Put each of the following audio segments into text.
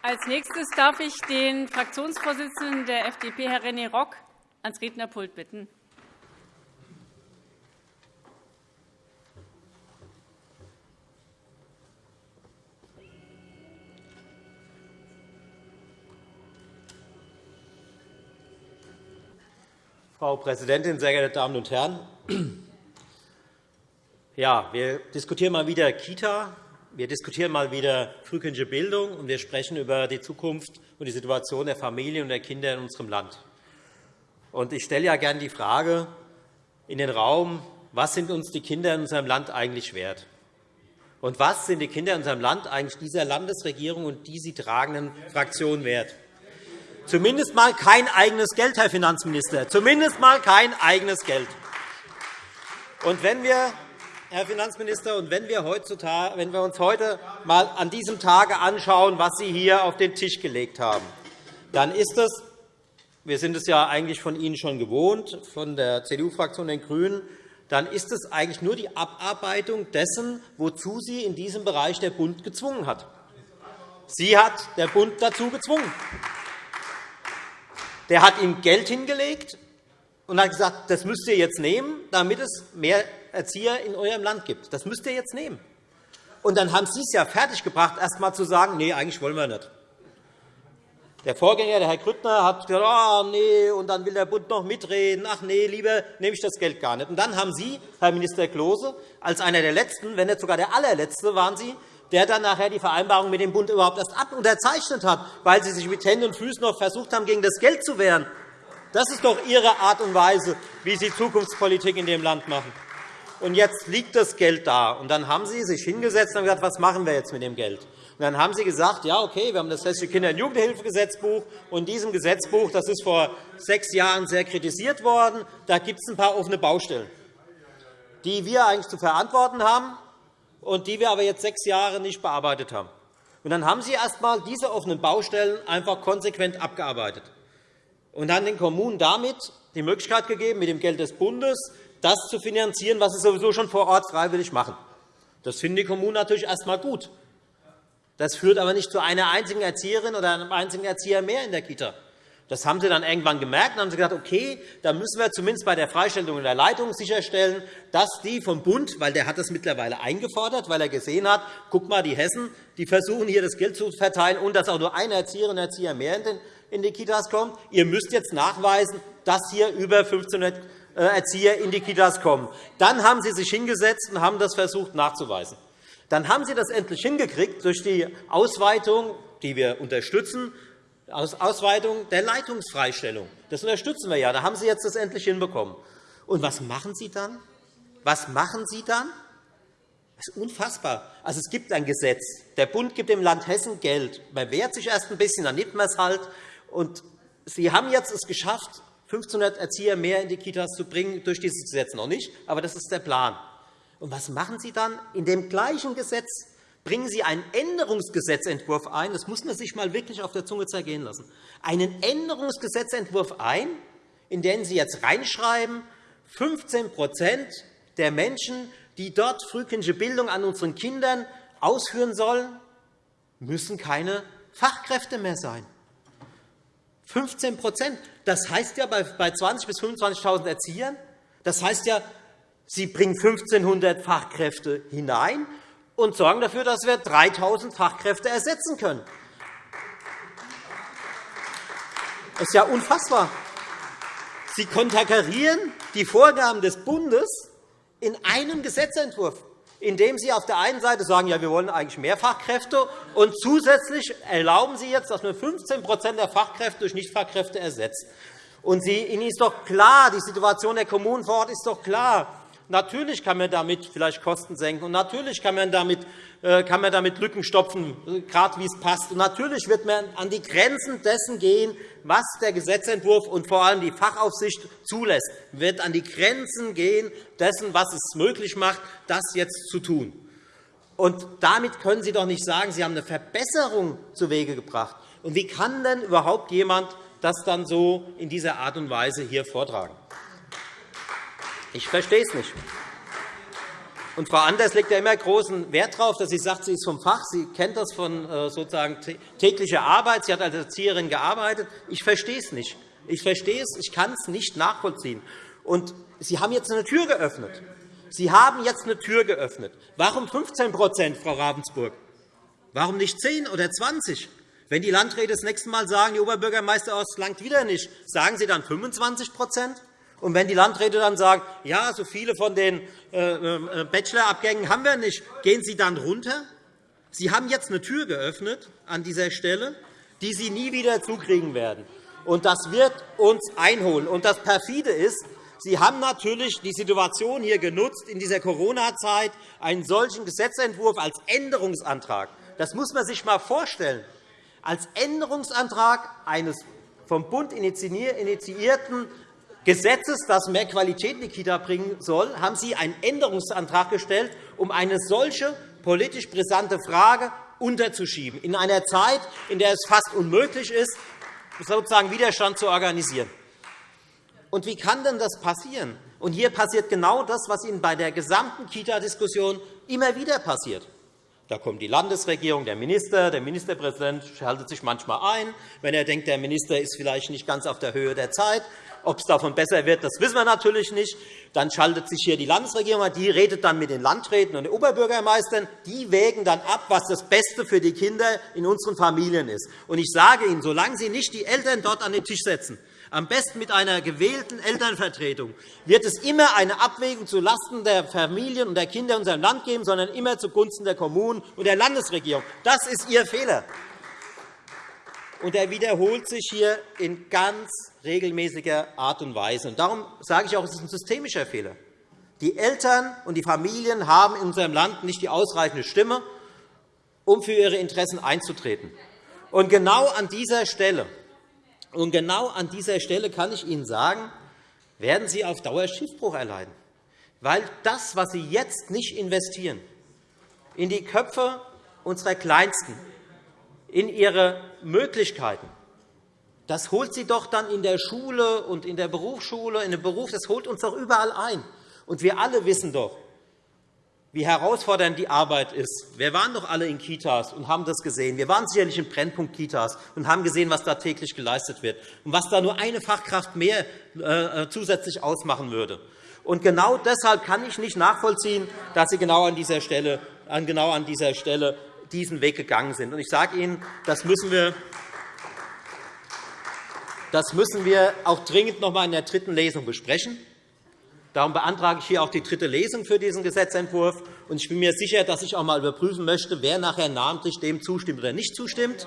Als nächstes darf ich den Fraktionsvorsitzenden der FDP, Herrn René Rock, ans Rednerpult bitten. Frau Präsidentin, sehr geehrte Damen und Herren! Ja, wir diskutieren mal wieder Kita, wir diskutieren mal wieder frühkindliche Bildung, und wir sprechen über die Zukunft und die Situation der Familien und der Kinder in unserem Land. Ich stelle ja gerne die Frage in den Raum, was sind uns die Kinder in unserem Land eigentlich wert? Und was sind die Kinder in unserem Land eigentlich dieser Landesregierung und die sie tragenden Fraktionen wert? Zumindest mal kein eigenes Geld, Herr Finanzminister. Zumindest mal kein eigenes Geld. Und wenn wir, Herr Finanzminister, und wenn wir, heutzutage, wenn wir uns heute mal an diesem Tage anschauen, was Sie hier auf den Tisch gelegt haben, dann ist es wir sind es ja eigentlich von Ihnen schon gewohnt, von der CDU-Fraktion den GRÜNEN, dann ist es eigentlich nur die Abarbeitung dessen, wozu Sie in diesem Bereich der Bund gezwungen hat. Sie hat der Bund dazu gezwungen. Der hat ihm Geld hingelegt und hat gesagt, das müsst ihr jetzt nehmen, damit es mehr Erzieher in eurem Land gibt. Das müsst ihr jetzt nehmen. Und dann haben Sie es ja fertiggebracht, erst einmal zu sagen, nee, eigentlich wollen wir nicht. Der Vorgänger, der Herr Grüttner, hat gesagt, oh, nee, und dann will der Bund noch mitreden. Ach nee, lieber nehme ich das Geld gar nicht. Und dann haben Sie, Herr Minister Klose, als einer der Letzten, wenn nicht sogar der allerletzte waren Sie, der dann nachher die Vereinbarung mit dem Bund überhaupt erst ab unterzeichnet hat, weil Sie sich mit Händen und Füßen noch versucht haben, gegen das Geld zu wehren. Das ist doch Ihre Art und Weise, wie Sie Zukunftspolitik in dem Land machen. Und jetzt liegt das Geld da. Und dann haben Sie sich hingesetzt und gesagt, was machen wir jetzt mit dem Geld? Und dann haben Sie gesagt, ja, okay, wir haben das Hessische Kinder- und Jugendhilfegesetzbuch. Und in diesem Gesetzbuch, das ist vor sechs Jahren sehr kritisiert worden, da gibt es ein paar offene Baustellen, die wir eigentlich zu verantworten haben und die wir aber jetzt sechs Jahre nicht bearbeitet haben. Und dann haben Sie erst einmal diese offenen Baustellen einfach konsequent abgearbeitet und dann den Kommunen damit die Möglichkeit gegeben, mit dem Geld des Bundes das zu finanzieren, was sie sowieso schon vor Ort freiwillig machen. Das finden die Kommunen natürlich erst einmal gut. Das führt aber nicht zu einer einzigen Erzieherin oder einem einzigen Erzieher mehr in der Kita. Das haben Sie dann irgendwann gemerkt und haben gesagt, okay, da müssen wir zumindest bei der Freistellung der Leitung sicherstellen, dass die vom Bund, weil der hat das mittlerweile eingefordert, weil er gesehen hat, guck mal, die Hessen, die versuchen hier das Geld zu verteilen und dass auch nur eine Erzieherin und Erzieher mehr in die Kitas kommt. Ihr müsst jetzt nachweisen, dass hier über 1500 äh, Erzieher in die Kitas kommen. Dann haben Sie sich hingesetzt und haben das versucht nachzuweisen. Dann haben Sie das endlich hingekriegt durch die Ausweitung, die wir unterstützen, Ausweitung der Leitungsfreistellung. Das unterstützen wir ja. Da haben Sie jetzt das endlich hinbekommen. Und was machen Sie dann? Was machen Sie dann? Das ist unfassbar. Also, es gibt ein Gesetz. Der Bund gibt dem Land Hessen Geld. Man wehrt sich erst ein bisschen, dann nimmt man es halt. Und Sie haben jetzt es geschafft, 1500 Erzieher mehr in die Kitas zu bringen, durch dieses Gesetz noch nicht. Aber das ist der Plan. Und was machen Sie dann? In dem gleichen Gesetz bringen Sie einen Änderungsgesetzentwurf ein. Das muss man sich mal wirklich auf der Zunge zergehen lassen. Einen Änderungsgesetzentwurf ein, in den Sie jetzt reinschreiben, 15% der Menschen, die dort frühkindliche Bildung an unseren Kindern ausführen sollen, müssen keine Fachkräfte mehr sein. 15 Das heißt ja bei 20.000 bis 25.000 Erziehern, das heißt ja, Sie bringen 1.500 Fachkräfte hinein und sorgen dafür, dass wir 3.000 Fachkräfte ersetzen können. Das ist ja unfassbar. Sie konterkarieren die Vorgaben des Bundes in einem Gesetzentwurf, indem Sie auf der einen Seite sagen, ja, wir wollen eigentlich mehr Fachkräfte, und zusätzlich erlauben Sie jetzt, dass man 15% der Fachkräfte durch Nichtfachkräfte ersetzt. Und Sie, Ihnen ist doch klar, die Situation der Kommunen vor Ort ist doch klar. Natürlich kann man damit vielleicht Kosten senken, und natürlich kann man damit, äh, kann man damit Lücken stopfen, gerade wie es passt. Und natürlich wird man an die Grenzen dessen gehen, was der Gesetzentwurf und vor allem die Fachaufsicht zulässt, wird an die Grenzen gehen dessen, was es möglich macht, das jetzt zu tun. Und damit können Sie doch nicht sagen, Sie haben eine Verbesserung zu Wege gebracht. Und wie kann denn überhaupt jemand das dann so in dieser Art und Weise hier vortragen? Ich verstehe es nicht. Und Frau Anders legt ja immer großen Wert darauf, dass sie sagt, sie ist vom Fach, sie kennt das von äh, sozusagen täglicher Arbeit, sie hat als Erzieherin gearbeitet. Ich verstehe es nicht. Ich verstehe es, ich kann es nicht nachvollziehen. Und Sie haben jetzt eine Tür geöffnet. Sie haben jetzt eine Tür geöffnet. Warum 15% Frau Ravensburg? Warum nicht 10 oder 20? Wenn die Landräte das nächste Mal sagen, die Oberbürgermeister aus langt wieder nicht, sagen Sie dann 25 und wenn die Landräte dann sagen, ja, so viele von den äh, äh, Bachelorabgängen haben wir nicht, gehen Sie dann runter? Sie haben jetzt eine Tür geöffnet an dieser Stelle, die Sie nie wieder zukriegen werden. Und das wird uns einholen. Und das perfide ist, Sie haben natürlich die Situation hier genutzt, in dieser Corona-Zeit einen solchen Gesetzentwurf als Änderungsantrag. Das muss man sich einmal vorstellen. Als Änderungsantrag eines vom Bund initiierten Gesetzes, das mehr Qualität in die Kita bringen soll, haben Sie einen Änderungsantrag gestellt, um eine solche politisch brisante Frage unterzuschieben, in einer Zeit, in der es fast unmöglich ist, sozusagen Widerstand zu organisieren. Und wie kann denn das passieren? Und hier passiert genau das, was Ihnen bei der gesamten Kita-Diskussion immer wieder passiert. Da kommt die Landesregierung, der Minister, der Ministerpräsident schaltet sich manchmal ein, wenn er denkt, der Minister ist vielleicht nicht ganz auf der Höhe der Zeit. Ob es davon besser wird, das wissen wir natürlich nicht. Dann schaltet sich hier die Landesregierung ein. Die redet dann mit den Landräten und den Oberbürgermeistern. Die wägen dann ab, was das Beste für die Kinder in unseren Familien ist. Und ich sage Ihnen, solange Sie nicht die Eltern dort an den Tisch setzen, am besten mit einer gewählten Elternvertretung, wird es immer eine Abwägung zulasten der Familien und der Kinder in unserem Land geben, sondern immer zugunsten der Kommunen und der Landesregierung. Das ist Ihr Fehler und er wiederholt sich hier in ganz regelmäßiger Art und Weise. darum sage ich auch, es ist ein systemischer Fehler. Die Eltern und die Familien haben in unserem Land nicht die ausreichende Stimme, um für ihre Interessen einzutreten. Und genau an dieser Stelle, und genau an dieser Stelle kann ich Ihnen sagen, werden Sie auf Dauer Schiffbruch erleiden. Weil das, was Sie jetzt nicht investieren, in die Köpfe unserer Kleinsten, in ihre Möglichkeiten. Das holt sie doch dann in der Schule und in der Berufsschule, in dem Beruf, das holt uns doch überall ein. Und wir alle wissen doch, wie herausfordernd die Arbeit ist. Wir waren doch alle in Kitas und haben das gesehen. Wir waren sicherlich in Brennpunkt-Kitas und haben gesehen, was da täglich geleistet wird und was da nur eine Fachkraft mehr äh, zusätzlich ausmachen würde. Und genau deshalb kann ich nicht nachvollziehen, dass Sie genau an dieser Stelle, genau an dieser Stelle diesen Weg gegangen sind. Ich sage Ihnen, das müssen wir das müssen wir auch dringend noch einmal in der dritten Lesung besprechen. Darum beantrage ich hier auch die dritte Lesung für diesen Gesetzentwurf. Ich bin mir sicher, dass ich auch einmal überprüfen möchte, wer nachher namentlich dem zustimmt oder nicht zustimmt.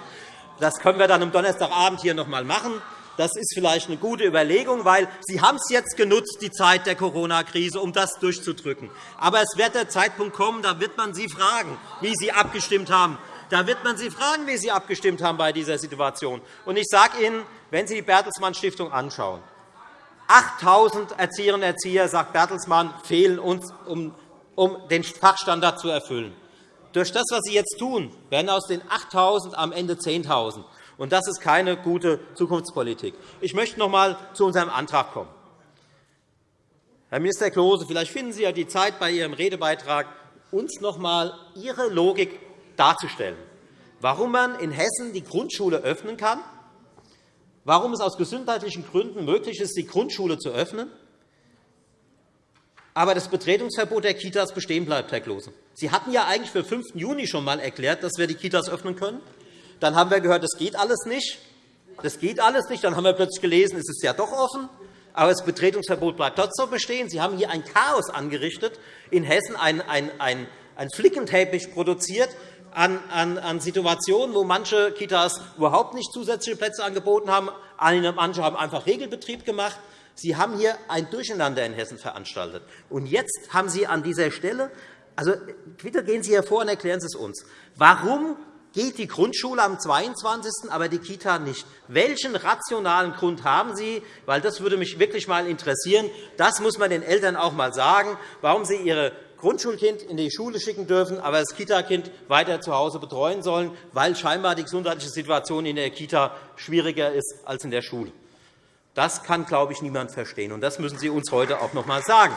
Das können wir dann am Donnerstagabend hier noch einmal machen. Das ist vielleicht eine gute Überlegung, weil Sie haben es jetzt genutzt, die Zeit der Corona-Krise, um das durchzudrücken. Aber es wird der Zeitpunkt kommen, da wird man Sie fragen, wie Sie abgestimmt haben. Da wird man Sie fragen, wie Sie abgestimmt haben bei dieser Situation. Und ich sage Ihnen, wenn Sie die Bertelsmann Stiftung anschauen, 8.000 Erzieherinnen und Erzieher, sagt Bertelsmann, fehlen uns, um den Fachstandard zu erfüllen. Durch das, was Sie jetzt tun, werden aus den 8.000 am Ende 10.000. Und das ist keine gute Zukunftspolitik. Ich möchte noch einmal zu unserem Antrag kommen. Herr Minister Klose, vielleicht finden Sie ja die Zeit bei Ihrem Redebeitrag, uns noch einmal Ihre Logik darzustellen, warum man in Hessen die Grundschule öffnen kann, warum es aus gesundheitlichen Gründen möglich ist, die Grundschule zu öffnen, aber das Betretungsverbot der Kitas bestehen bleibt, Herr Klose. Sie hatten ja eigentlich für 5. Juni schon einmal erklärt, dass wir die Kitas öffnen können. Dann haben wir gehört, das geht alles nicht. Das geht alles nicht. Dann haben wir plötzlich gelesen, es ist ja doch offen. Aber das Betretungsverbot bleibt trotzdem bestehen. Sie haben hier ein Chaos angerichtet, in Hessen ein, ein, ein, ein Flickenteppich produziert an, an, an Situationen, wo manche Kitas überhaupt nicht zusätzliche Plätze angeboten haben. Manche haben einfach Regelbetrieb gemacht. Sie haben hier ein Durcheinander in Hessen veranstaltet. Und jetzt haben Sie an dieser Stelle also, bitte gehen Sie hervor und erklären Sie es uns. Warum geht die Grundschule am 22., aber die Kita nicht. Welchen rationalen Grund haben Sie? Weil das würde mich wirklich einmal interessieren. Das muss man den Eltern auch einmal sagen, warum sie ihre Grundschulkind in die Schule schicken dürfen, aber das Kita-Kind weiter zu Hause betreuen sollen, weil scheinbar die gesundheitliche Situation in der Kita schwieriger ist als in der Schule. Das kann, glaube ich, niemand verstehen. und Das müssen Sie uns heute auch noch einmal sagen.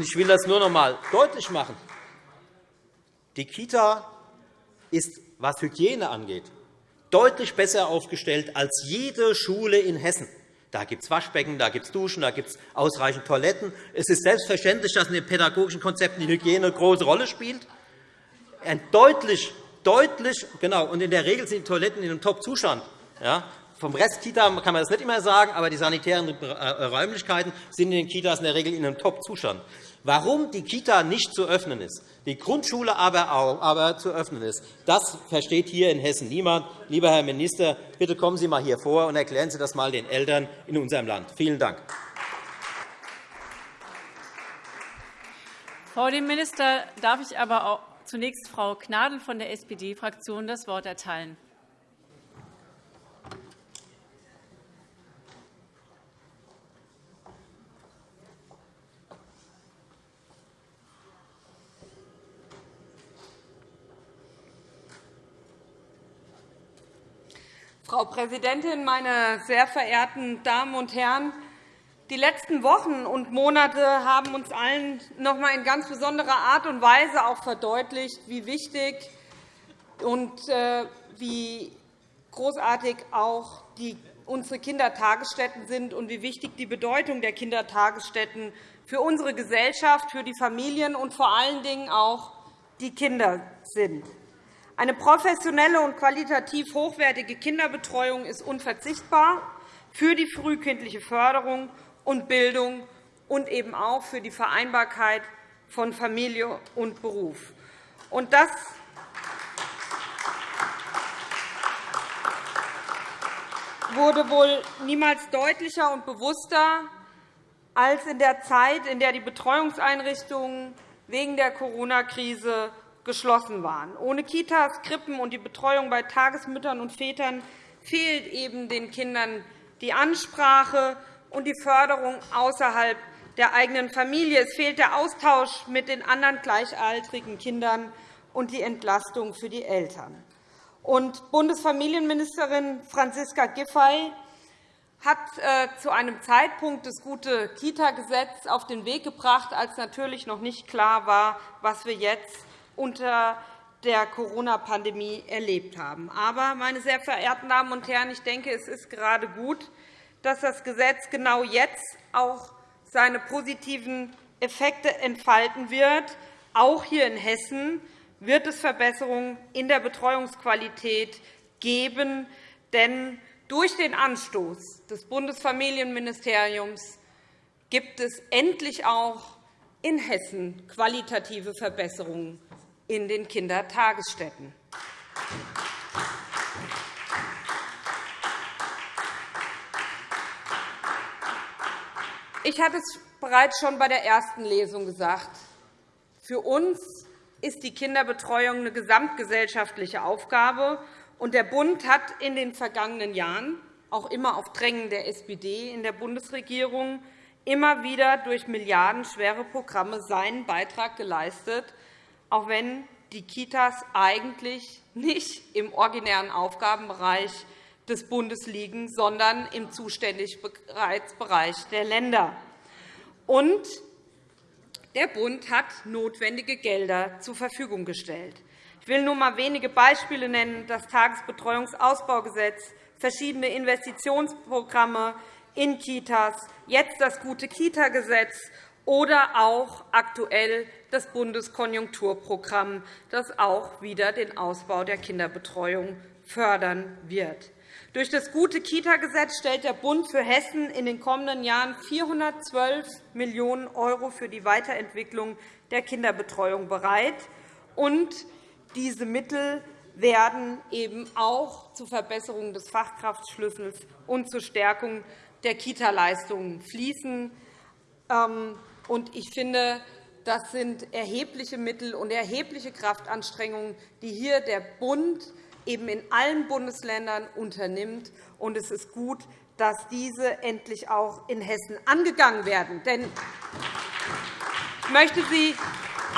Ich will das nur noch einmal deutlich machen. Die Kita ist, was Hygiene angeht, deutlich besser aufgestellt als jede Schule in Hessen. Da gibt es Waschbecken, da gibt es Duschen, da gibt es ausreichend Toiletten. Es ist selbstverständlich, dass in den pädagogischen Konzepten die Hygiene eine große Rolle spielt. Ein deutlich, deutlich, genau, und in der Regel sind die Toiletten in einem Top-Zustand. Ja, vom Rest Kita kann man das nicht immer sagen, aber die sanitären äh, Räumlichkeiten sind in den Kitas in der Regel in einem Top-Zustand. Warum die Kita nicht zu öffnen ist, die Grundschule aber, auch, aber zu öffnen ist, das versteht hier in Hessen niemand. Lieber Herr Minister, bitte kommen Sie einmal hier vor und erklären Sie das einmal den Eltern in unserem Land. Vielen Dank. Dem Minister darf ich aber auch zunächst Frau Gnadl von der SPD-Fraktion das Wort erteilen. Frau Präsidentin, meine sehr verehrten Damen und Herren! Die letzten Wochen und Monate haben uns allen noch einmal in ganz besonderer Art und Weise auch verdeutlicht, wie wichtig und äh, wie großartig auch unsere Kindertagesstätten sind und wie wichtig die Bedeutung der Kindertagesstätten für unsere Gesellschaft, für die Familien und vor allen Dingen auch die Kinder sind. Eine professionelle und qualitativ hochwertige Kinderbetreuung ist unverzichtbar für die frühkindliche Förderung und Bildung und eben auch für die Vereinbarkeit von Familie und Beruf. Und das wurde wohl niemals deutlicher und bewusster als in der Zeit, in der die Betreuungseinrichtungen wegen der Corona-Krise geschlossen waren. Ohne Kitas, Krippen und die Betreuung bei Tagesmüttern und Vätern fehlt eben den Kindern die Ansprache und die Förderung außerhalb der eigenen Familie. Es fehlt der Austausch mit den anderen gleichaltrigen Kindern und die Entlastung für die Eltern. Und Bundesfamilienministerin Franziska Giffey hat äh, zu einem Zeitpunkt das gute Kita-Gesetz auf den Weg gebracht, als natürlich noch nicht klar war, was wir jetzt unter der Corona-Pandemie erlebt haben. Aber, meine sehr verehrten Damen und Herren, ich denke, es ist gerade gut, dass das Gesetz genau jetzt auch seine positiven Effekte entfalten wird. Auch hier in Hessen wird es Verbesserungen in der Betreuungsqualität geben. Denn durch den Anstoß des Bundesfamilienministeriums gibt es endlich auch in Hessen qualitative Verbesserungen in den Kindertagesstätten. Ich hatte es bereits schon bei der ersten Lesung gesagt. Für uns ist die Kinderbetreuung eine gesamtgesellschaftliche Aufgabe. und Der Bund hat in den vergangenen Jahren, auch immer auf Drängen der SPD in der Bundesregierung, immer wieder durch milliardenschwere Programme seinen Beitrag geleistet, auch wenn die Kitas eigentlich nicht im originären Aufgabenbereich des Bundes liegen, sondern im Zuständigkeitsbereich der Länder. Und der Bund hat notwendige Gelder zur Verfügung gestellt. Ich will nur einmal wenige Beispiele nennen. Das Tagesbetreuungsausbaugesetz, verschiedene Investitionsprogramme in Kitas, jetzt das gute Kita-Gesetz oder auch aktuell das Bundeskonjunkturprogramm, das auch wieder den Ausbau der Kinderbetreuung fördern wird. Durch das gute Kita-Gesetz stellt der Bund für Hessen in den kommenden Jahren 412 Millionen € für die Weiterentwicklung der Kinderbetreuung bereit. Und diese Mittel werden eben auch zur Verbesserung des Fachkraftschlüssels und zur Stärkung der Kita-Leistungen fließen. Ähm, ich finde, das sind erhebliche Mittel und erhebliche Kraftanstrengungen, die hier der Bund eben in allen Bundesländern unternimmt. Und es ist gut, dass diese endlich auch in Hessen angegangen werden. Denn ich möchte Sie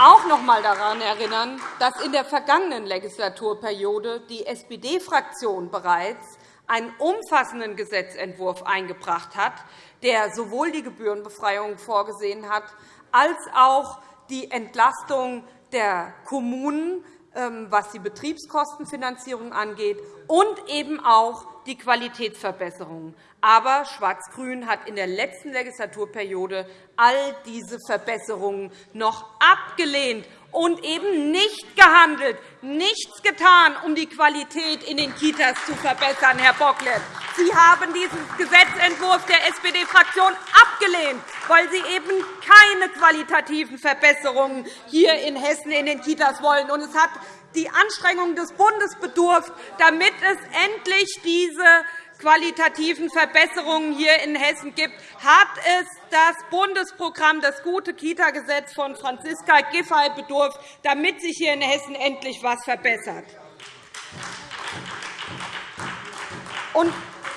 auch noch einmal daran erinnern, dass in der vergangenen Legislaturperiode die SPD-Fraktion bereits einen umfassenden Gesetzentwurf eingebracht hat, der sowohl die Gebührenbefreiung vorgesehen hat, als auch die Entlastung der Kommunen, ähm, was die Betriebskostenfinanzierung angeht, und eben auch die Qualitätsverbesserungen. Aber Schwarz-Grün hat in der letzten Legislaturperiode all diese Verbesserungen noch abgelehnt und eben nicht gehandelt, nichts getan, um die Qualität in den Kitas zu verbessern, Herr Bocklet. Sie haben diesen Gesetzentwurf der SPD-Fraktion abgelehnt, weil Sie eben keine qualitativen Verbesserungen hier in Hessen in den Kitas wollen. es hat die Anstrengungen des Bundes bedurft, damit es endlich diese qualitativen Verbesserungen hier in Hessen gibt, hat es das Bundesprogramm das gute Kita-Gesetz von Franziska Giffey bedurft, damit sich hier in Hessen endlich etwas verbessert.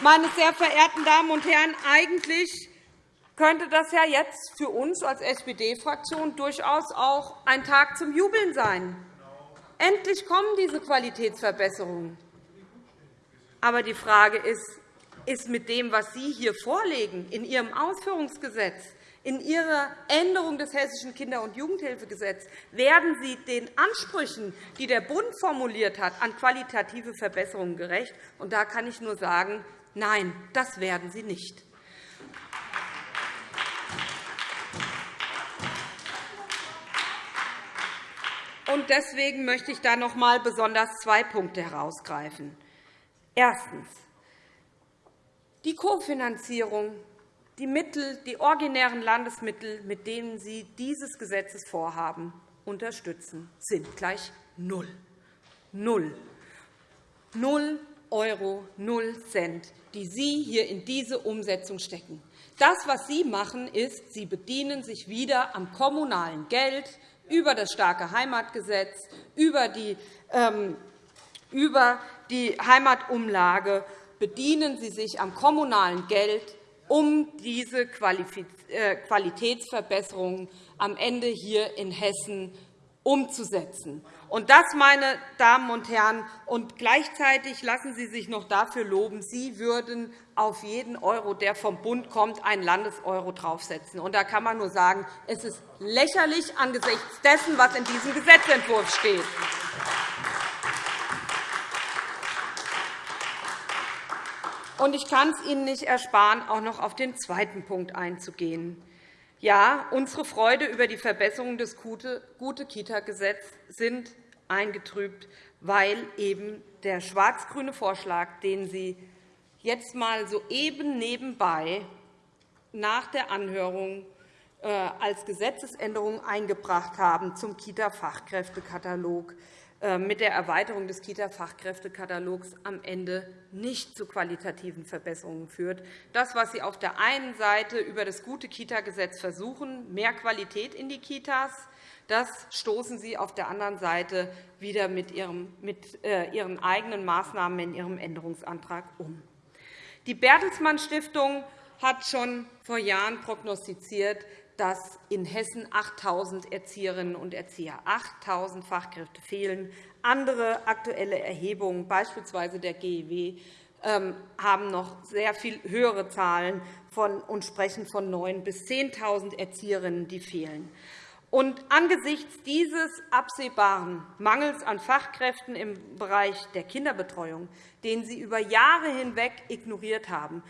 Meine sehr verehrten Damen und Herren, eigentlich könnte das ja jetzt für uns als SPD-Fraktion durchaus auch ein Tag zum Jubeln sein. Endlich kommen diese Qualitätsverbesserungen. Aber die Frage ist, ist mit dem, was Sie hier vorlegen, in Ihrem Ausführungsgesetz, in Ihrer Änderung des Hessischen Kinder- und Jugendhilfegesetzes, werden Sie den Ansprüchen, die der Bund formuliert hat, an qualitative Verbesserungen gerecht? Und da kann ich nur sagen, nein, das werden Sie nicht. Deswegen möchte ich da noch einmal besonders zwei Punkte herausgreifen. Erstens. Die Kofinanzierung, die Mittel, die originären Landesmittel, mit denen Sie dieses Gesetzesvorhaben unterstützen, sind gleich null. Null. Null Euro, null Cent, die Sie hier in diese Umsetzung stecken. Das, was Sie machen, ist, Sie bedienen sich wieder am kommunalen Geld über das starke Heimatgesetz, über die ähm, über die Heimatumlage bedienen Sie sich am kommunalen Geld, um diese äh, Qualitätsverbesserungen am Ende hier in Hessen umzusetzen. Und das, meine Damen und Herren, und gleichzeitig lassen Sie sich noch dafür loben, Sie würden auf jeden Euro, der vom Bund kommt, einen Landeseuro draufsetzen. Und da kann man nur sagen, es ist lächerlich angesichts dessen, was in diesem Gesetzentwurf steht. Und ich kann es Ihnen nicht ersparen, auch noch auf den zweiten Punkt einzugehen. Ja, unsere Freude über die Verbesserung des Gute-Kita-Gesetzes sind eingetrübt, weil eben der schwarz-grüne Vorschlag, den Sie jetzt einmal soeben nebenbei nach der Anhörung äh, als Gesetzesänderung eingebracht haben zum Kita-Fachkräftekatalog, äh, mit der Erweiterung des Kita-Fachkräftekatalogs am Ende nicht zu qualitativen Verbesserungen führt. Das, was Sie auf der einen Seite über das gute Kita-Gesetz versuchen, mehr Qualität in die Kitas, das stoßen Sie auf der anderen Seite wieder mit äh, Ihren eigenen Maßnahmen in Ihrem Änderungsantrag um. Die Bertelsmann Stiftung hat schon vor Jahren prognostiziert, dass in Hessen 8.000 Erzieherinnen und Erzieher, 8.000 Fachkräfte fehlen. Andere aktuelle Erhebungen, beispielsweise der GEW, ähm, haben noch sehr viel höhere Zahlen und sprechen von 9.000 bis 10.000 Erzieherinnen, die fehlen. Und angesichts dieses absehbaren Mangels an Fachkräften im Bereich der Kinderbetreuung, den Sie über Jahre hinweg ignoriert haben,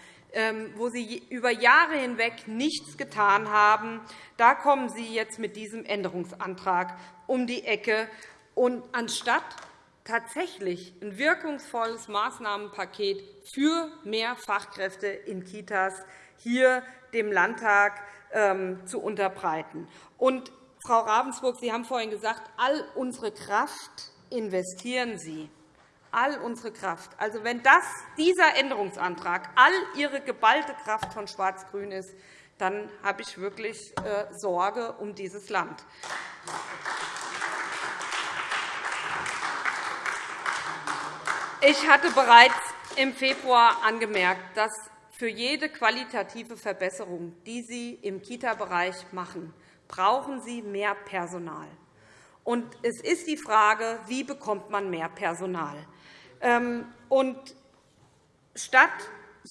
wo Sie über Jahre hinweg nichts getan haben. Da kommen Sie jetzt mit diesem Änderungsantrag um die Ecke. Und anstatt tatsächlich ein wirkungsvolles Maßnahmenpaket für mehr Fachkräfte in Kitas hier dem Landtag ähm, zu unterbreiten. Und, Frau Ravensburg, Sie haben vorhin gesagt, all unsere Kraft investieren Sie all unsere Kraft. Also, wenn das, dieser Änderungsantrag all Ihre geballte Kraft von Schwarz-Grün ist, dann habe ich wirklich äh, Sorge um dieses Land. Ich hatte bereits im Februar angemerkt, dass für jede qualitative Verbesserung, die Sie im Kita-Bereich machen, brauchen Sie mehr Personal. Und es ist die Frage, wie bekommt man mehr Personal? Ähm, und statt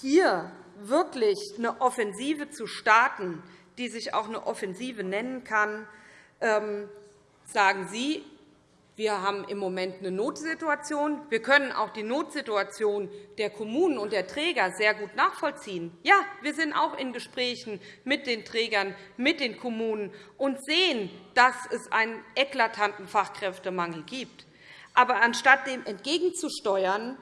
hier wirklich eine Offensive zu starten, die sich auch eine Offensive nennen kann, ähm, sagen Sie, wir haben im Moment eine Notsituation. Wir können auch die Notsituation der Kommunen und der Träger sehr gut nachvollziehen. Ja, wir sind auch in Gesprächen mit den Trägern, mit den Kommunen und sehen, dass es einen eklatanten Fachkräftemangel gibt. Aber anstatt dem entgegenzusteuern,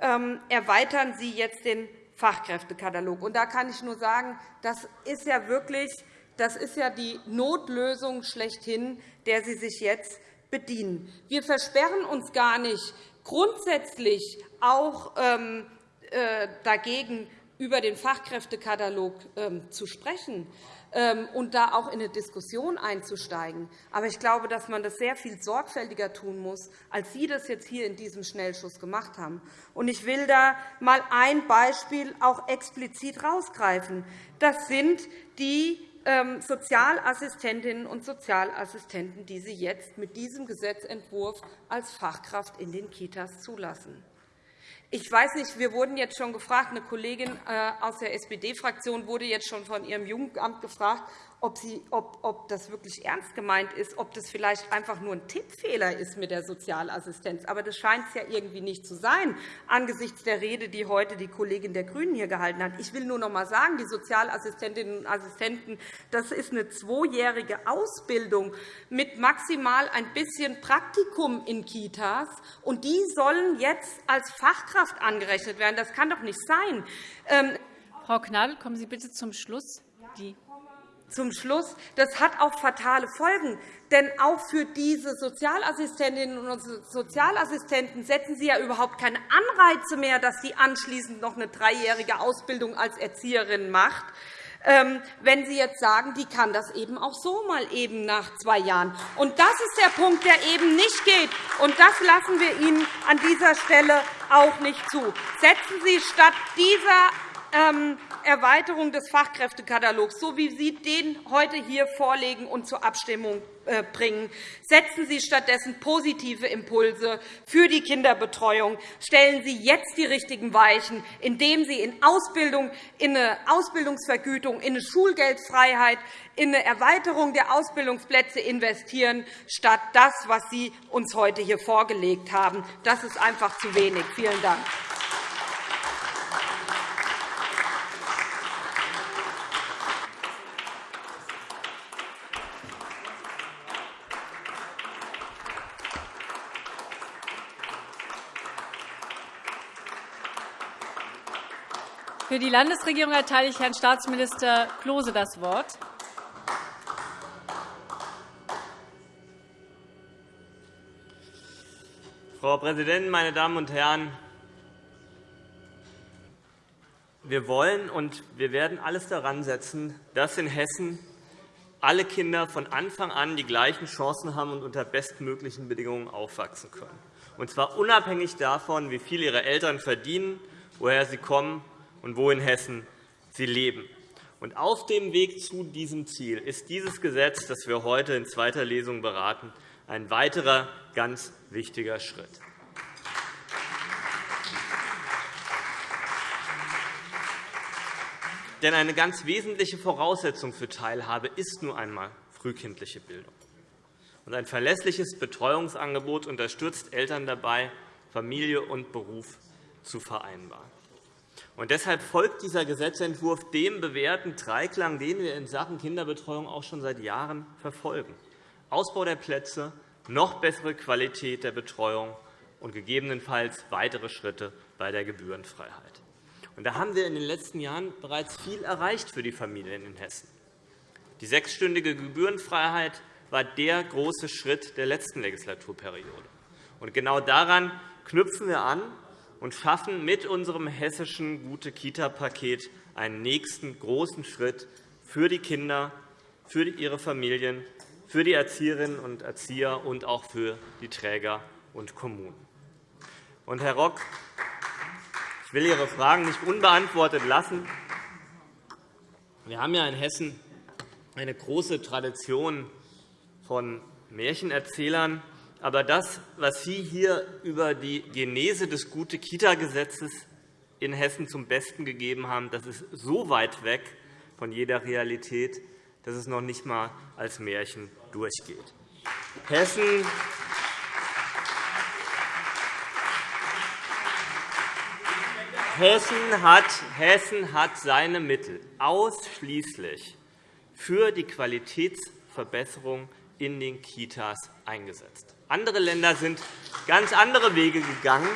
ähm, erweitern Sie jetzt den Fachkräftekatalog. Und da kann ich nur sagen, das ist ja wirklich das ist ja die Notlösung schlechthin, der Sie sich jetzt bedienen. Wir versperren uns gar nicht grundsätzlich auch ähm, äh, dagegen, über den Fachkräftekatalog ähm, zu sprechen und da auch in eine Diskussion einzusteigen. Aber ich glaube, dass man das sehr viel sorgfältiger tun muss, als Sie das jetzt hier in diesem Schnellschuss gemacht haben. Ich will da einmal ein Beispiel auch explizit herausgreifen. Das sind die ähm, Sozialassistentinnen und Sozialassistenten, die Sie jetzt mit diesem Gesetzentwurf als Fachkraft in den Kitas zulassen. Ich weiß nicht, wir wurden jetzt schon gefragt, eine Kollegin äh, aus der SPD-Fraktion wurde jetzt schon von ihrem Jugendamt gefragt, ob, sie, ob, ob das wirklich ernst gemeint ist, ob das vielleicht einfach nur ein Tippfehler ist mit der Sozialassistenz. Aber das scheint es ja irgendwie nicht zu sein, angesichts der Rede, die heute die Kollegin der GRÜNEN hier gehalten hat. Ich will nur noch einmal sagen, die Sozialassistentinnen und Assistenten das ist eine zweijährige Ausbildung mit maximal ein bisschen Praktikum in Kitas. Und die sollen jetzt als Fachkraft angerechnet werden. Das kann doch nicht sein. Ähm, Frau Gnadl, kommen Sie bitte zum Schluss. Die zum Schluss, das hat auch fatale Folgen. Denn auch für diese Sozialassistentinnen und Sozialassistenten setzen Sie ja überhaupt keine Anreize mehr, dass sie anschließend noch eine dreijährige Ausbildung als Erzieherin macht ähm, wenn Sie jetzt sagen, die kann das eben auch so mal eben nach zwei Jahren. Und das ist der Punkt, der eben nicht geht. Und das lassen wir Ihnen an dieser Stelle auch nicht zu. Setzen Sie statt dieser ähm, Erweiterung des Fachkräftekatalogs, so wie Sie den heute hier vorlegen und zur Abstimmung äh, bringen. Setzen Sie stattdessen positive Impulse für die Kinderbetreuung. Stellen Sie jetzt die richtigen Weichen, indem Sie in Ausbildung, in eine Ausbildungsvergütung, in eine Schulgeldfreiheit, in eine Erweiterung der Ausbildungsplätze investieren, statt das, was Sie uns heute hier vorgelegt haben. Das ist einfach zu wenig. Vielen Dank. Für die Landesregierung erteile ich Herrn Staatsminister Klose das Wort. Frau Präsidentin, meine Damen und Herren! Wir wollen und wir werden alles daran setzen, dass in Hessen alle Kinder von Anfang an die gleichen Chancen haben und unter bestmöglichen Bedingungen aufwachsen können, und zwar unabhängig davon, wie viel ihre Eltern verdienen, woher sie kommen und wo in Hessen sie leben. Und auf dem Weg zu diesem Ziel ist dieses Gesetz, das wir heute in zweiter Lesung beraten, ein weiterer ganz wichtiger Schritt. Denn eine ganz wesentliche Voraussetzung für Teilhabe ist nun einmal frühkindliche Bildung. Und ein verlässliches Betreuungsangebot unterstützt Eltern dabei, Familie und Beruf zu vereinbaren. Und deshalb folgt dieser Gesetzentwurf dem bewährten Dreiklang, den wir in Sachen Kinderbetreuung auch schon seit Jahren verfolgen. Ausbau der Plätze, noch bessere Qualität der Betreuung und gegebenenfalls weitere Schritte bei der Gebührenfreiheit. Da haben wir in den letzten Jahren bereits viel erreicht für die Familien in Hessen. Die sechsstündige Gebührenfreiheit war der große Schritt der letzten Legislaturperiode. Und genau daran knüpfen wir an und schaffen mit unserem hessischen Gute-Kita-Paket einen nächsten großen Schritt für die Kinder, für ihre Familien, für die Erzieherinnen und Erzieher und auch für die Träger und Kommunen. Und, Herr Rock, ich will Ihre Fragen nicht unbeantwortet lassen. Wir haben ja in Hessen eine große Tradition von Märchenerzählern, aber das, was Sie hier über die Genese des Gute-Kita-Gesetzes in Hessen zum Besten gegeben haben, das ist so weit weg von jeder Realität, dass es noch nicht einmal als Märchen durchgeht. Hessen Hessen hat, Hessen hat seine Mittel ausschließlich für die Qualitätsverbesserung in den Kitas eingesetzt. Andere Länder sind ganz andere Wege gegangen.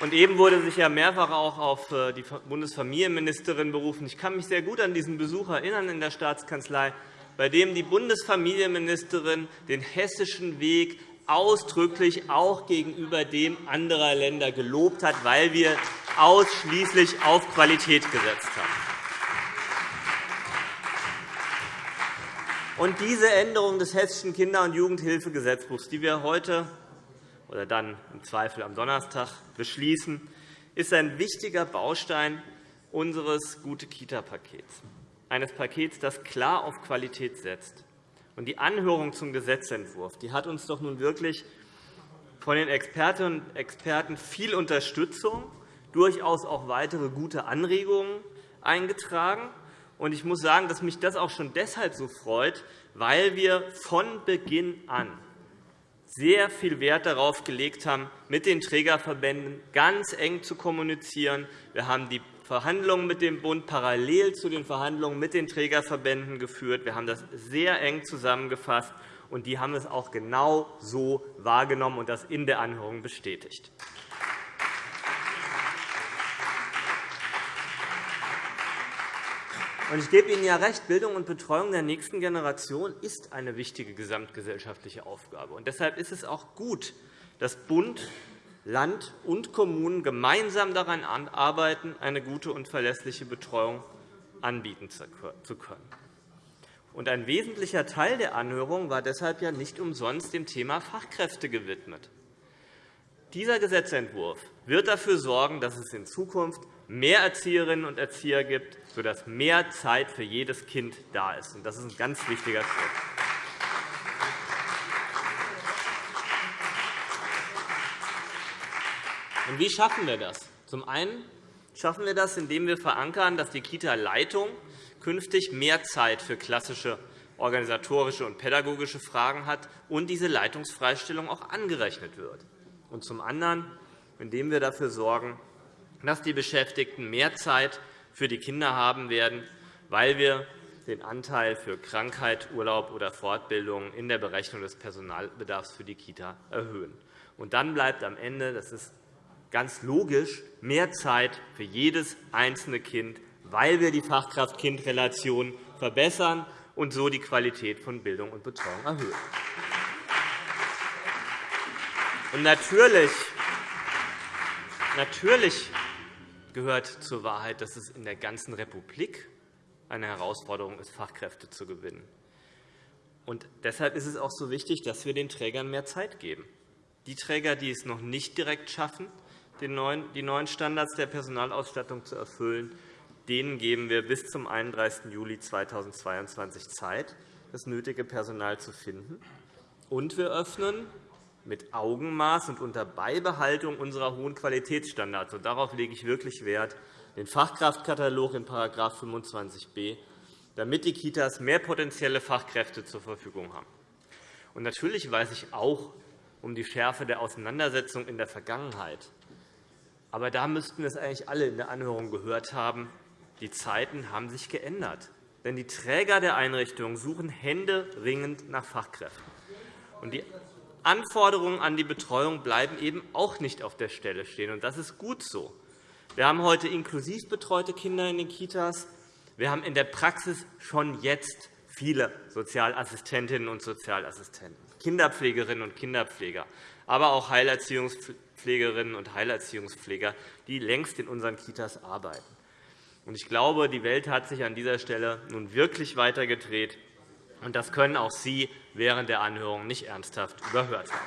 Und eben wurde sich ja mehrfach auch auf äh, die Bundesfamilienministerin berufen. Ich kann mich sehr gut an diesen Besuch erinnern in der Staatskanzlei, bei dem die Bundesfamilienministerin den hessischen Weg ausdrücklich auch gegenüber dem anderer Länder gelobt hat, weil wir ausschließlich auf Qualität gesetzt haben. Und diese Änderung des Hessischen Kinder- und Jugendhilfegesetzbuchs, die wir heute oder dann im Zweifel am Donnerstag beschließen, ist ein wichtiger Baustein unseres Gute-Kita-Pakets, eines Pakets, das klar auf Qualität setzt. Die Anhörung zum Gesetzentwurf die hat uns doch nun wirklich von den Expertinnen und Experten viel Unterstützung, durchaus auch weitere gute Anregungen eingetragen. Und ich muss sagen, dass mich das auch schon deshalb so freut, weil wir von Beginn an sehr viel Wert darauf gelegt haben, mit den Trägerverbänden ganz eng zu kommunizieren. Wir haben die Verhandlungen mit dem Bund parallel zu den Verhandlungen mit den Trägerverbänden geführt. Wir haben das sehr eng zusammengefasst, und die haben es auch genau so wahrgenommen und das in der Anhörung bestätigt. Ich gebe Ihnen ja recht, Bildung und Betreuung der nächsten Generation ist eine wichtige gesamtgesellschaftliche Aufgabe. Und deshalb ist es auch gut, dass Bund, Land und Kommunen gemeinsam daran arbeiten, eine gute und verlässliche Betreuung anbieten zu können. Und ein wesentlicher Teil der Anhörung war deshalb ja nicht umsonst dem Thema Fachkräfte gewidmet. Dieser Gesetzentwurf wird dafür sorgen, dass es in Zukunft mehr Erzieherinnen und Erzieher gibt, sodass mehr Zeit für jedes Kind da ist. Das ist ein ganz wichtiger Schritt. Und wie schaffen wir das? Zum einen schaffen wir das, indem wir verankern, dass die Kita-Leitung künftig mehr Zeit für klassische organisatorische und pädagogische Fragen hat und diese Leitungsfreistellung auch angerechnet wird und zum anderen, indem wir dafür sorgen, dass die Beschäftigten mehr Zeit für die Kinder haben werden, weil wir den Anteil für Krankheit, Urlaub oder Fortbildung in der Berechnung des Personalbedarfs für die Kita erhöhen. Und dann bleibt am Ende, das ist ganz logisch, mehr Zeit für jedes einzelne Kind, weil wir die Fachkraft-Kind-Relation verbessern und so die Qualität von Bildung und Betreuung erhöhen. Und natürlich, natürlich gehört zur Wahrheit, dass es in der ganzen Republik eine Herausforderung ist, Fachkräfte zu gewinnen. Und deshalb ist es auch so wichtig, dass wir den Trägern mehr Zeit geben. Die Träger, die es noch nicht direkt schaffen, die neuen Standards der Personalausstattung zu erfüllen, denen geben wir bis zum 31. Juli 2022 Zeit, das nötige Personal zu finden. Und wir öffnen mit Augenmaß und unter Beibehaltung unserer hohen Qualitätsstandards. Und darauf lege ich wirklich Wert, den Fachkraftkatalog in § 25b, damit die Kitas mehr potenzielle Fachkräfte zur Verfügung haben. Und natürlich weiß ich auch um die Schärfe der Auseinandersetzung in der Vergangenheit. Aber da müssten es eigentlich alle in der Anhörung gehört haben. Die Zeiten haben sich geändert. Denn die Träger der Einrichtungen suchen händeringend nach Fachkräften. Und die Anforderungen an die Betreuung bleiben eben auch nicht auf der Stelle stehen. Und das ist gut so. Wir haben heute inklusiv betreute Kinder in den Kitas. Wir haben in der Praxis schon jetzt viele Sozialassistentinnen und Sozialassistenten, Kinderpflegerinnen und Kinderpfleger, aber auch Heilerziehungspflegerinnen und Heilerziehungspfleger, die längst in unseren Kitas arbeiten. Ich glaube, die Welt hat sich an dieser Stelle nun wirklich weitergedreht. Und das können auch Sie während der Anhörung nicht ernsthaft überhört haben.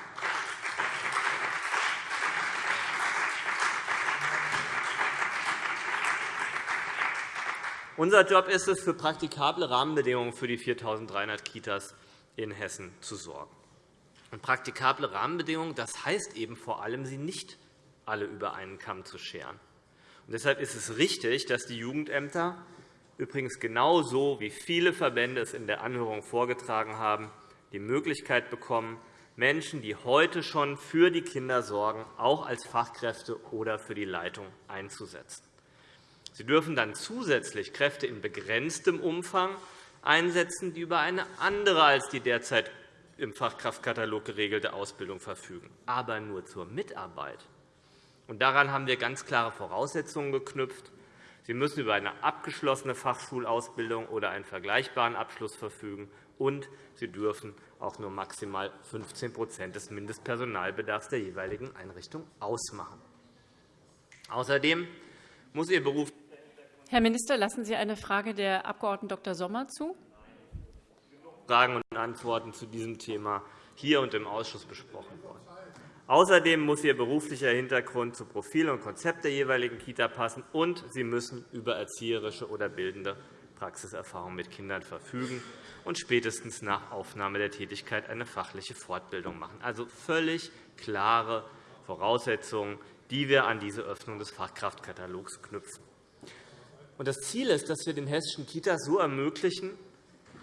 Unser Job ist es, für praktikable Rahmenbedingungen für die 4.300 Kitas in Hessen zu sorgen. Und praktikable Rahmenbedingungen das heißt eben vor allem, sie nicht alle über einen Kamm zu scheren. Und deshalb ist es richtig, dass die Jugendämter übrigens genauso, wie viele Verbände es in der Anhörung vorgetragen haben, die Möglichkeit bekommen, Menschen, die heute schon für die Kinder sorgen, auch als Fachkräfte oder für die Leitung einzusetzen. Sie dürfen dann zusätzlich Kräfte in begrenztem Umfang einsetzen, die über eine andere als die derzeit im Fachkraftkatalog geregelte Ausbildung verfügen, aber nur zur Mitarbeit. Daran haben wir ganz klare Voraussetzungen geknüpft. Sie müssen über eine abgeschlossene Fachschulausbildung oder einen vergleichbaren Abschluss verfügen, und Sie dürfen auch nur maximal 15% des Mindestpersonalbedarfs der jeweiligen Einrichtung ausmachen. Außerdem muss Ihr Beruf Herr Minister, lassen Sie eine Frage der Abg. Dr. Sommer zu. Fragen und Antworten zu diesem Thema hier und im Ausschuss besprochen worden. Außerdem muss Ihr beruflicher Hintergrund zu Profil und Konzept der jeweiligen Kita passen, und Sie müssen über erzieherische oder bildende Praxiserfahrung mit Kindern verfügen und spätestens nach Aufnahme der Tätigkeit eine fachliche Fortbildung machen. Also völlig klare Voraussetzungen, die wir an diese Öffnung des Fachkraftkatalogs knüpfen. Das Ziel ist, dass wir den hessischen Kitas so ermöglichen,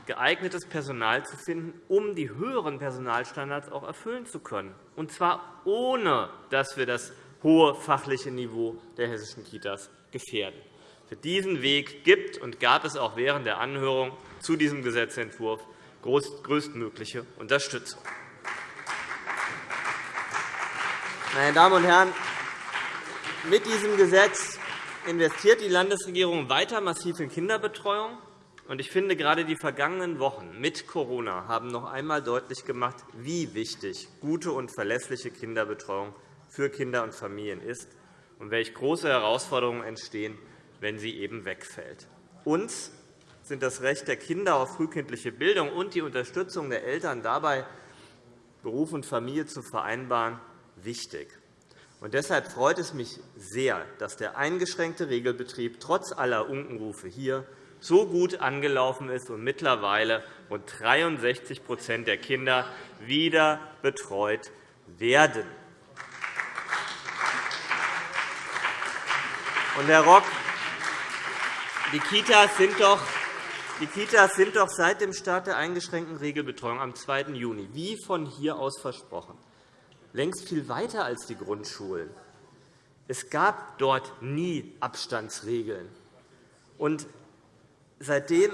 geeignetes Personal zu finden, um die höheren Personalstandards auch erfüllen zu können, und zwar ohne, dass wir das hohe fachliche Niveau der hessischen Kitas gefährden. Für diesen Weg gibt und gab es auch während der Anhörung zu diesem Gesetzentwurf größtmögliche Unterstützung. Meine Damen und Herren, mit diesem Gesetz investiert die Landesregierung weiter massiv in Kinderbetreuung. Ich finde, gerade die vergangenen Wochen mit Corona haben noch einmal deutlich gemacht, wie wichtig gute und verlässliche Kinderbetreuung für Kinder und Familien ist und welche große Herausforderungen entstehen, wenn sie eben wegfällt. Uns sind das Recht der Kinder auf frühkindliche Bildung und die Unterstützung der Eltern dabei, Beruf und Familie zu vereinbaren, wichtig. Und deshalb freut es mich sehr, dass der eingeschränkte Regelbetrieb trotz aller Unkenrufe hier so gut angelaufen ist und mittlerweile rund 63% der Kinder wieder betreut werden. Und, Herr Rock, die Kitas sind doch die Kitas sind doch seit dem Start der eingeschränkten Regelbetreuung am 2. Juni, wie von hier aus versprochen, längst viel weiter als die Grundschulen. Es gab dort nie Abstandsregeln. Und seitdem,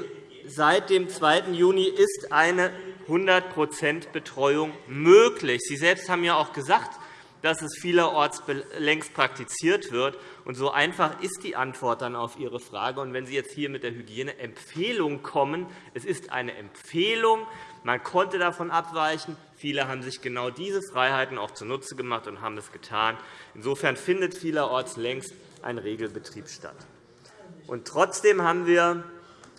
seit dem 2. Juni ist eine 100 Betreuung möglich. Sie selbst haben ja auch gesagt, dass es vielerorts längst praktiziert wird. Und so einfach ist die Antwort dann auf Ihre Frage. Und wenn Sie jetzt hier mit der Hygieneempfehlung kommen, es ist eine Empfehlung, man konnte davon abweichen. Viele haben sich genau diese Freiheiten auch zunutze gemacht und haben es getan. Insofern findet vielerorts längst ein Regelbetrieb statt. Und trotzdem haben wir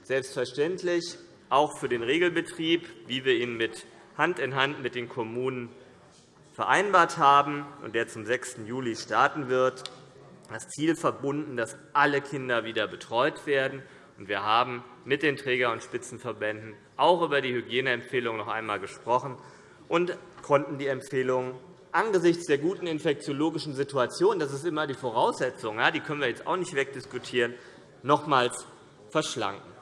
selbstverständlich auch für den Regelbetrieb, wie wir ihn mit Hand in Hand mit den Kommunen vereinbart haben und der zum 6. Juli starten wird, das Ziel verbunden, dass alle Kinder wieder betreut werden. Wir haben mit den Träger- und Spitzenverbänden auch über die Hygieneempfehlungen noch einmal gesprochen und konnten die Empfehlungen angesichts der guten infektiologischen Situation, das ist immer die Voraussetzung, die können wir jetzt auch nicht wegdiskutieren, nochmals verschlanken.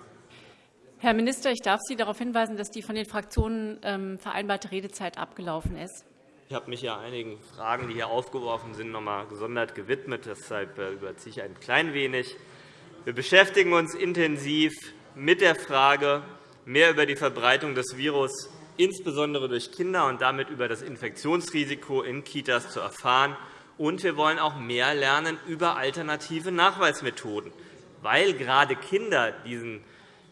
Herr Minister, ich darf Sie darauf hinweisen, dass die von den Fraktionen ähm, vereinbarte Redezeit abgelaufen ist. Ich habe mich ja einigen Fragen, die hier aufgeworfen sind, noch einmal gesondert gewidmet. Deshalb äh, überziehe ich ein klein wenig. Wir beschäftigen uns intensiv mit der Frage, mehr über die Verbreitung des Virus insbesondere durch Kinder und damit über das Infektionsrisiko in Kitas zu erfahren. Und wir wollen auch mehr lernen über alternative Nachweismethoden, weil gerade Kinder diesen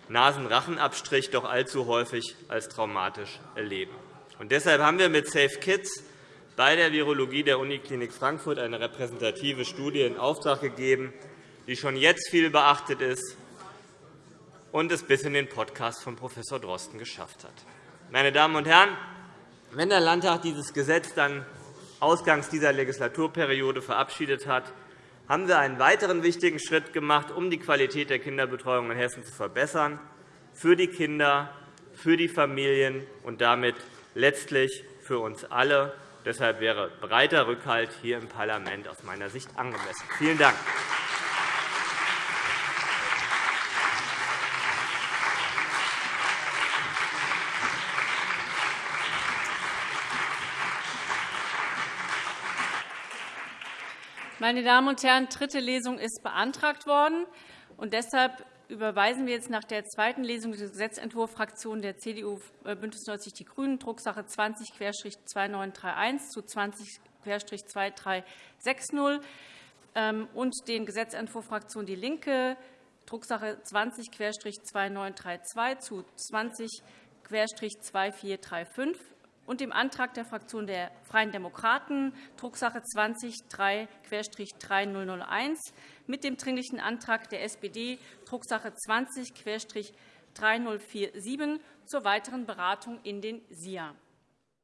Nasenrachenabstrich doch allzu häufig als traumatisch erleben. Und deshalb haben wir mit Safe Kids bei der Virologie der Uniklinik Frankfurt eine repräsentative Studie in Auftrag gegeben, die schon jetzt viel beachtet ist und es bis in den Podcast von Prof. Drosten geschafft hat. Meine Damen und Herren, wenn der Landtag dieses Gesetz dann ausgangs dieser Legislaturperiode verabschiedet hat, haben wir einen weiteren wichtigen Schritt gemacht, um die Qualität der Kinderbetreuung in Hessen zu verbessern, für die Kinder, für die Familien und damit letztlich für uns alle. Deshalb wäre breiter Rückhalt hier im Parlament aus meiner Sicht angemessen. Vielen Dank. Meine Damen und Herren, dritte Lesung ist beantragt worden. Und deshalb überweisen wir jetzt nach der zweiten Lesung den Gesetzentwurf Fraktion der CDU äh, BÜNDNIS 90 die GRÜNEN, Drucksache 20-2931 zu 20-2360 ähm, und den Gesetzentwurf Fraktion DIE LINKE, Drucksache 20-2932 zu 20-2435 und dem Antrag der Fraktion der Freien Demokraten, Drucksache 20-3-3001, mit dem Dringlichen Antrag der SPD, Drucksache 20-3047, zur weiteren Beratung in den SIA.